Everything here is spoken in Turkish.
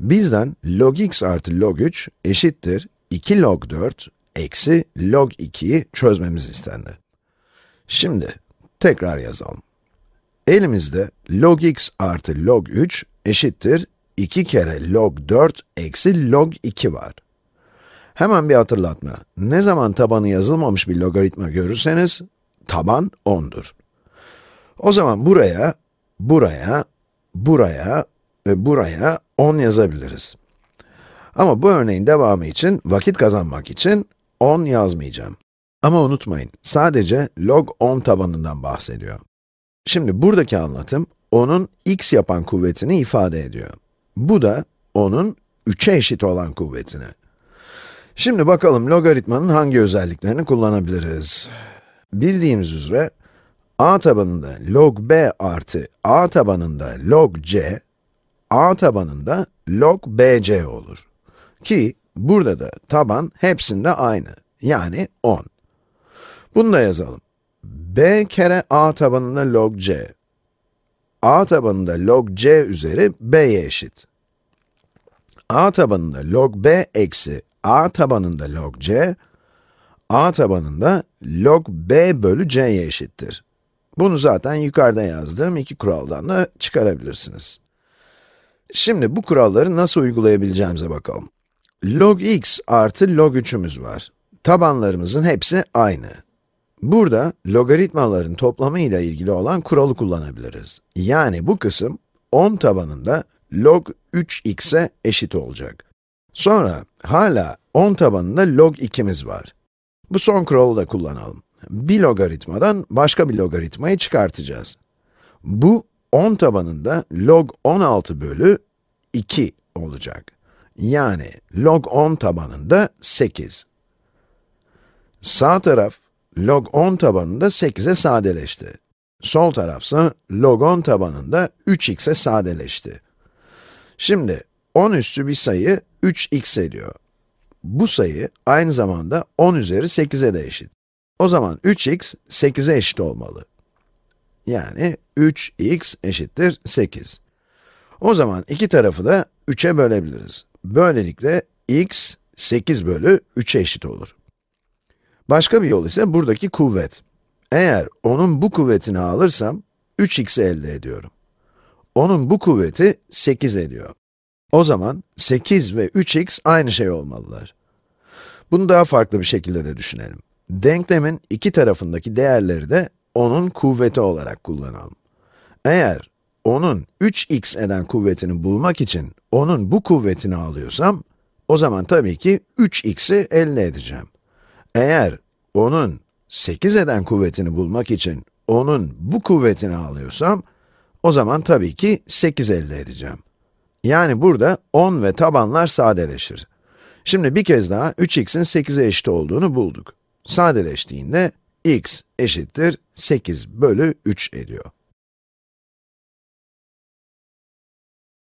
Bizden log x artı log 3 eşittir 2 log 4 eksi log 2'yi çözmemiz istendi. Şimdi tekrar yazalım. Elimizde log x artı log 3 eşittir 2 kere log 4 eksi log 2 var. Hemen bir hatırlatma. Ne zaman tabanı yazılmamış bir logaritma görürseniz, taban 10'dur. O zaman buraya, buraya, buraya buraya 10 yazabiliriz. Ama bu örneğin devamı için, vakit kazanmak için 10 yazmayacağım. Ama unutmayın, sadece log 10 tabanından bahsediyor. Şimdi buradaki anlatım, onun x yapan kuvvetini ifade ediyor. Bu da onun 3'e eşit olan kuvvetini. Şimdi bakalım logaritmanın hangi özelliklerini kullanabiliriz? Bildiğimiz üzere, a tabanında log b artı a tabanında log c, a tabanında log bc olur. Ki burada da taban hepsinde aynı, yani 10. Bunu da yazalım. b kere a tabanında log c. a tabanında log c üzeri b'ye eşit. a tabanında log b eksi a tabanında log c, a tabanında log b bölü c'ye eşittir. Bunu zaten yukarıda yazdığım iki kuraldan da çıkarabilirsiniz. Şimdi bu kuralları nasıl uygulayabileceğimize bakalım. log x artı log 3'ümüz var. Tabanlarımızın hepsi aynı. Burada logaritmaların toplamı ile ilgili olan kuralı kullanabiliriz. Yani bu kısım 10 tabanında log 3x'e eşit olacak. Sonra hala 10 tabanında log 2'miz var. Bu son kuralı da kullanalım. Bir logaritmadan başka bir logaritmayı çıkartacağız. Bu 10 tabanında log 16 bölü 2 olacak. Yani log 10 tabanında 8. Sağ taraf log 10 tabanında 8'e sadeleşti. Sol tarafsa log 10 tabanında 3x'e sadeleşti. Şimdi 10 üstü bir sayı 3x ediyor. Bu sayı aynı zamanda 10 üzeri 8'e de eşit. O zaman 3x 8'e eşit olmalı. Yani 3x eşittir 8. O zaman iki tarafı da 3'e bölebiliriz. Böylelikle x 8 bölü 3'e eşit olur. Başka bir yol ise buradaki kuvvet. Eğer onun bu kuvvetini alırsam, 3x'i elde ediyorum. Onun bu kuvveti 8 ediyor. O zaman 8 ve 3x aynı şey olmalılar. Bunu daha farklı bir şekilde de düşünelim. Denklemin iki tarafındaki değerleri de onun kuvveti olarak kullanalım. Eğer onun 3x eden kuvvetini bulmak için onun bu kuvvetini alıyorsam, o zaman tabii ki 3x'i elde edeceğim. Eğer onun 8 eden kuvvetini bulmak için onun bu kuvvetini alıyorsam, o zaman tabii ki 8 elde edeceğim. Yani burada 10 ve tabanlar sadeleşir. Şimdi bir kez daha 3x'in 8'e eşit olduğunu bulduk. Sadeleştiğinde x eşittir 8 bölü 3 ediyor.